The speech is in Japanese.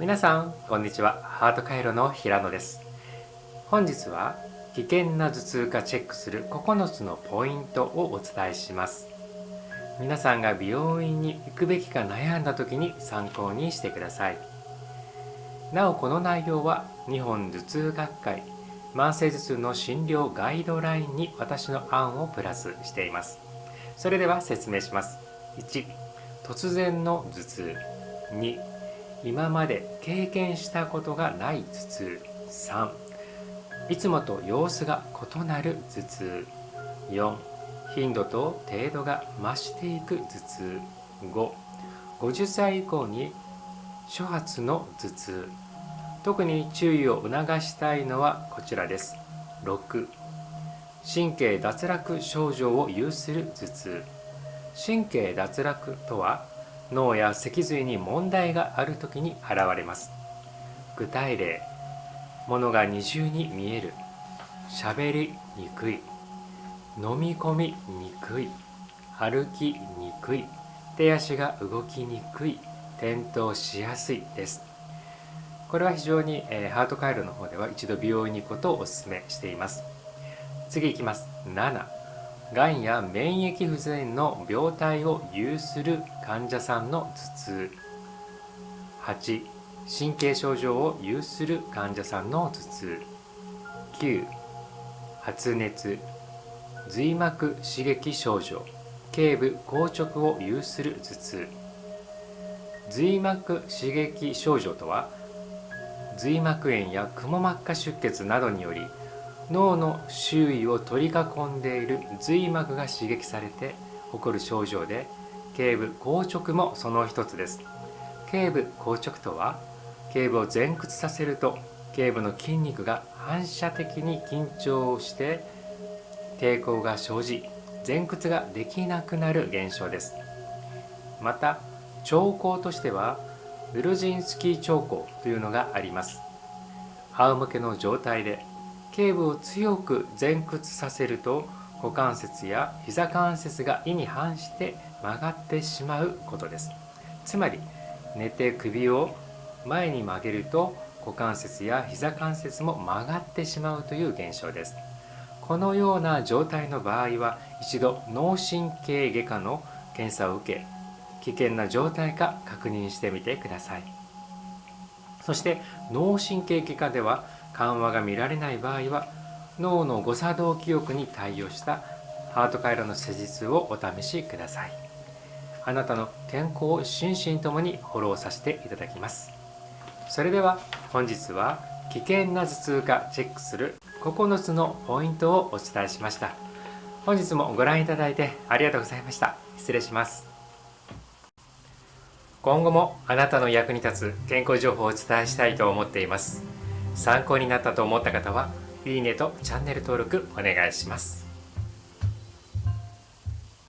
皆さんこんにちは。ハート回路の平野です。本日は危険な頭痛かチェックする9つのポイントをお伝えします。皆さんが病院に行くべきか悩んだ時に参考にしてください。なおこの内容は日本頭痛学会慢性頭痛の診療ガイドラインに私の案をプラスしています。それでは説明します。1突然の頭痛。2今まで経験したことがない頭痛。3いつもと様子が異なる頭痛。4頻度と程度が増していく頭痛。550歳以降に初発の頭痛。特に注意を促したいのはこちらです。6神経脱落症状を有する頭痛。神経脱落とは脳や脊髄に問題がある時に現れます。具体例物が二重に見える。喋りにくい。飲み込みにくい。歩きにくい。手足が動きにくい。転倒しやすいです。これは非常に、えー、ハート回路の方では一度病院に行くことをお勧めしています。次いきます。7がんや免疫不全の病態を有する患者さんの頭痛。8神経症状を有する患者さんの頭痛。9発熱。髄膜刺激症状。頸部硬直を有する頭痛。髄膜刺激症状とは髄膜炎やくも膜下出血などにより脳の周囲を取り囲んでいる髄膜が刺激されて起こる症状で頸部硬直もその一つです。頸部硬直とは頸部を前屈させると頸部の筋肉が反射的に緊張をして抵抗が生じ前屈ができなくなる現象です。また兆候としてはウルジンスキー兆候というのがあります。仰向けの状態で頸部を強く前屈させると股関節や膝関節が意に反して曲がってしまうことです。つまり寝て首を前に曲げると股関節や膝関節も曲がってしまうという現象です。このような状態の場合は一度脳神経外科の検査を受け危険な状態か確認してみてください。そして脳神経外科では緩和が見られない場合は脳の誤作動記憶に対応したハート回路の施術をお試しください。あなたの健康を心身ともにフォローさせていただきます。それでは本日は危険な頭痛かチェックする9つのポイントをお伝えしました。本日もご覧いただいてありがとうございました。失礼します。今後もあなたの役に立つ健康情報をお伝えしたいと思っています。参考になったと思った方はいいねとチャンネル登録お願いします。